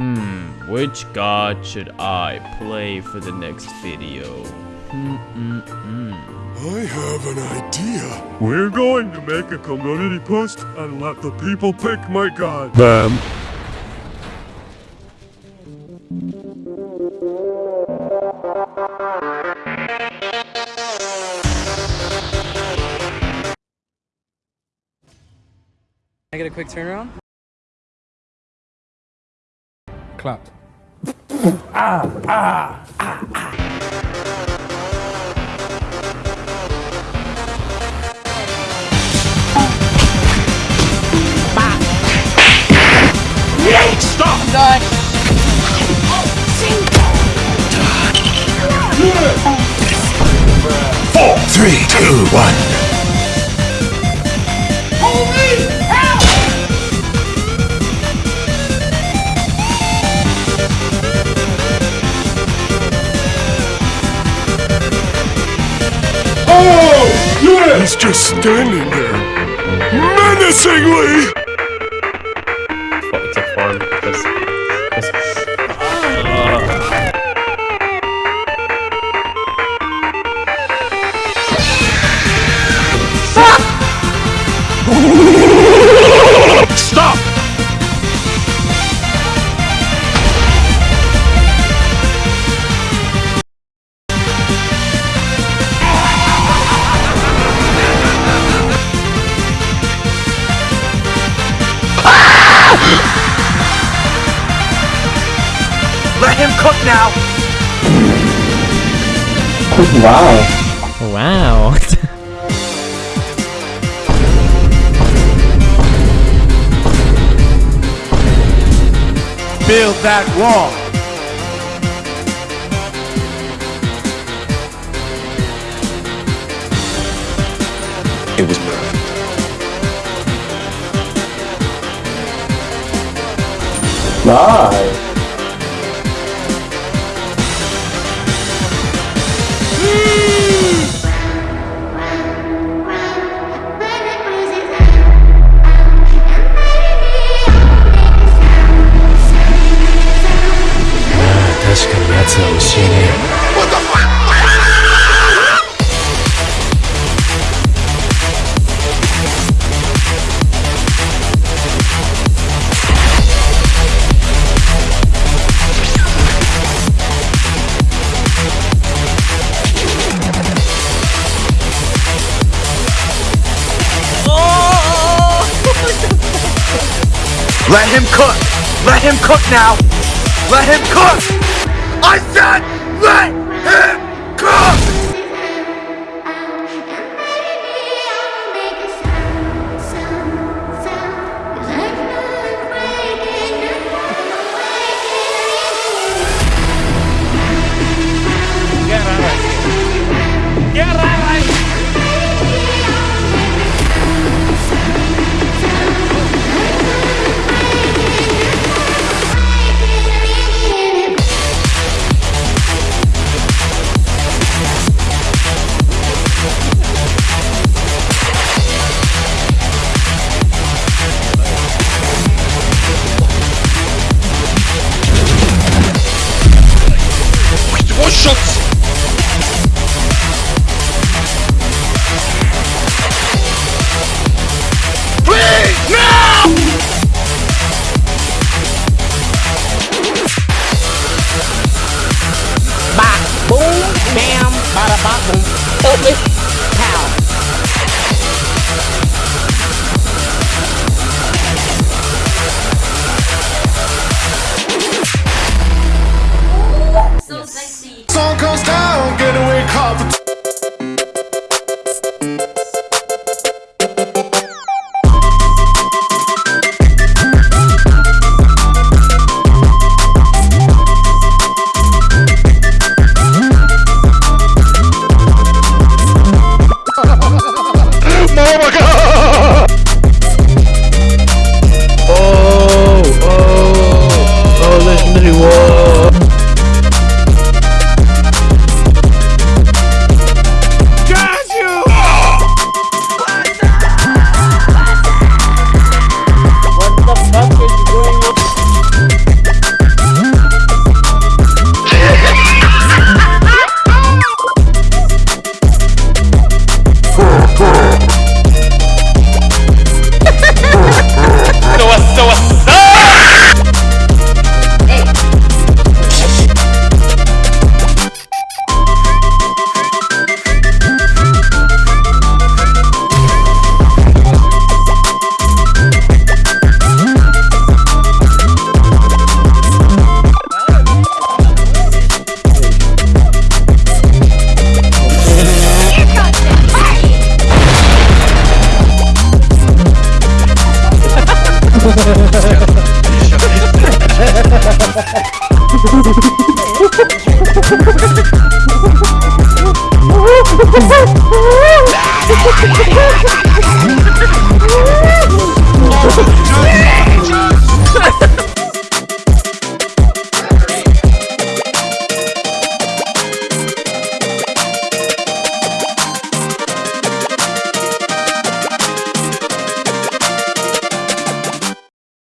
Hmm, which god should I play for the next video? Hmm-mm-mm. I have an idea. We're going to make a community post and let the people pick my god. Bam. I get a quick turnaround? Clapped. Four, three, two, one. Oh! He's just standing there, menacingly. Let him cook now! Wow. Wow. Build that wall! It was perfect. Let him cook! Let him cook now! Let him cook! I said let him cook! oh me. Ha ha ha ha ha!